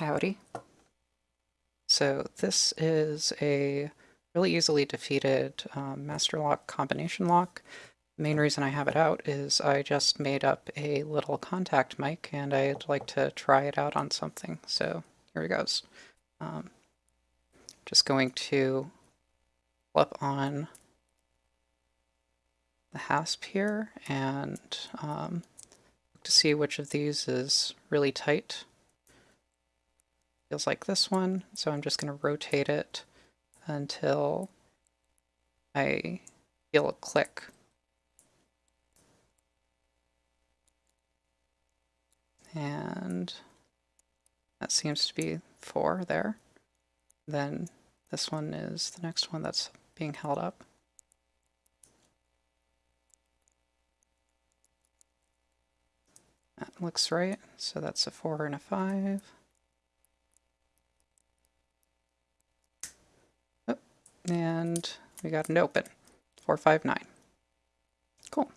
Howdy. So this is a really easily defeated um, master lock combination lock. The main reason I have it out is I just made up a little contact mic and I'd like to try it out on something. So here it goes. Um, just going to flip on the hasp here and um, to see which of these is really tight feels like this one. So I'm just going to rotate it until I feel a click. And that seems to be four there. Then this one is the next one that's being held up. That looks right. So that's a four and a five. And we got an open, 459. Cool.